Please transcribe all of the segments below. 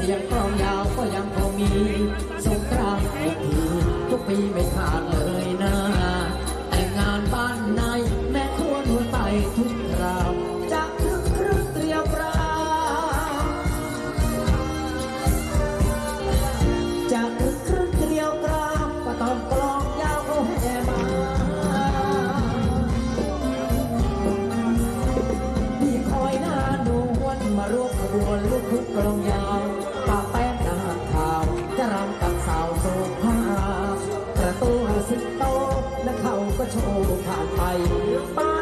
เสียงกลองยาวก็ยังพอมีสงกรานต์ทุกปีทุกปีไม่ขาดเลย โชว์ผ่านไปหรือเปล่า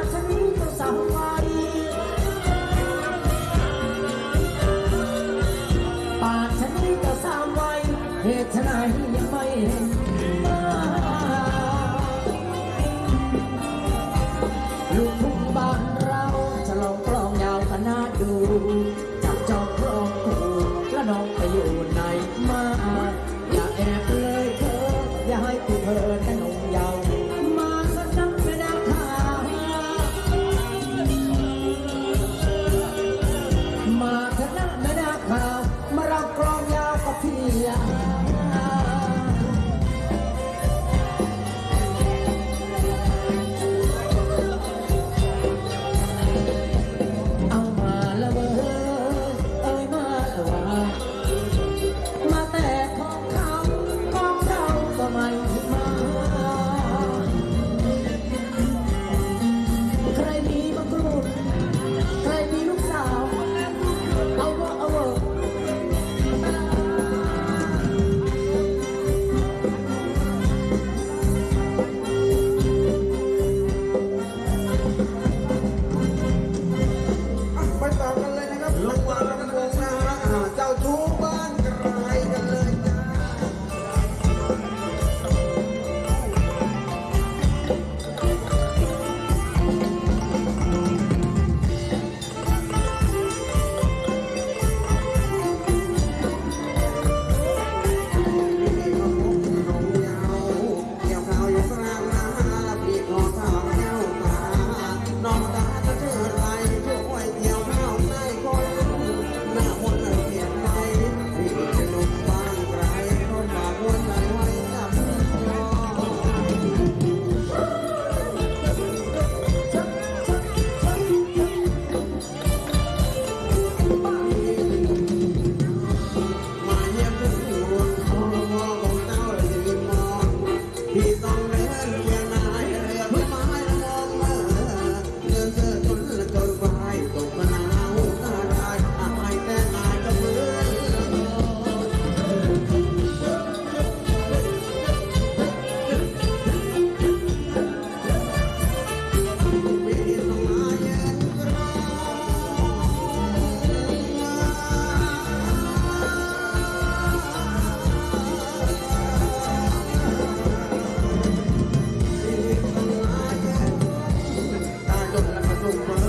the run.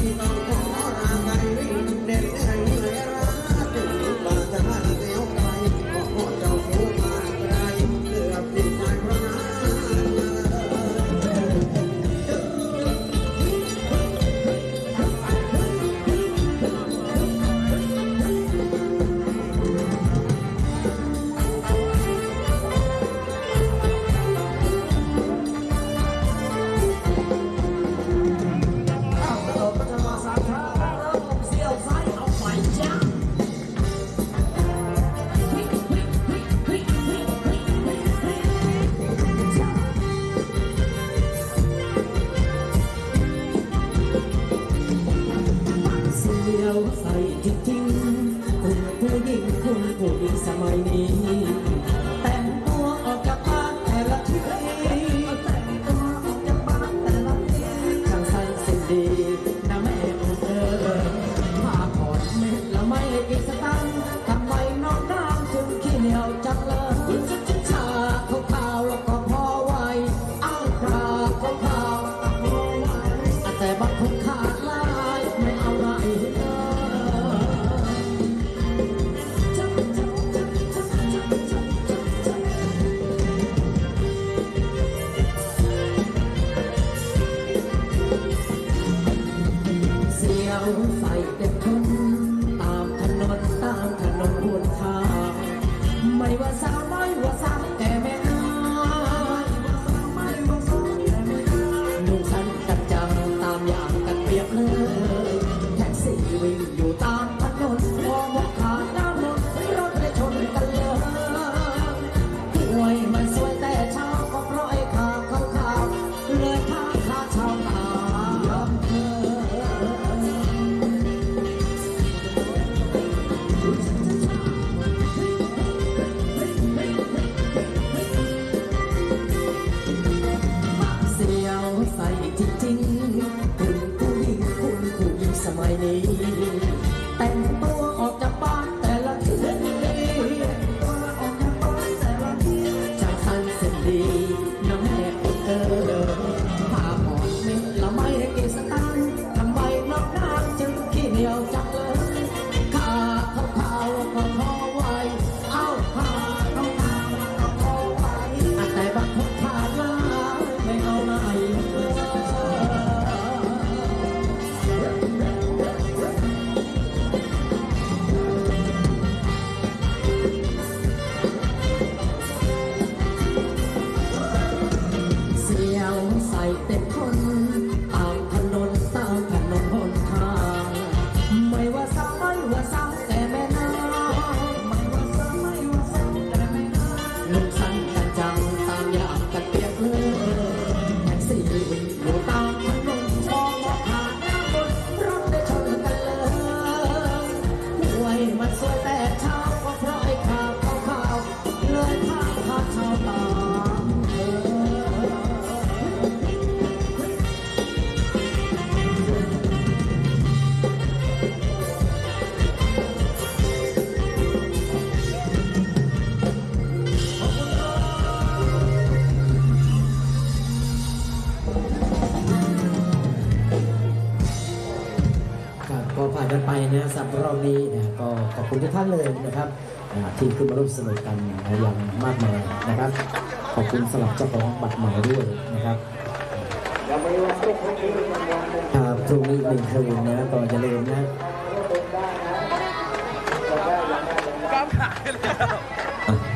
be the sound Bye. นี้นะก็ขอบคุณทุกท่านเลยนะครับที่ขึ้นมาร่วมสนุกกันอย่างมากมายนะครับ ขอบคุณสำหรับเจ้าของบัตรหมายด้วยนะครับพรุ่งนี้หนึ่งคืนนะตอนจะล่มนะครับขา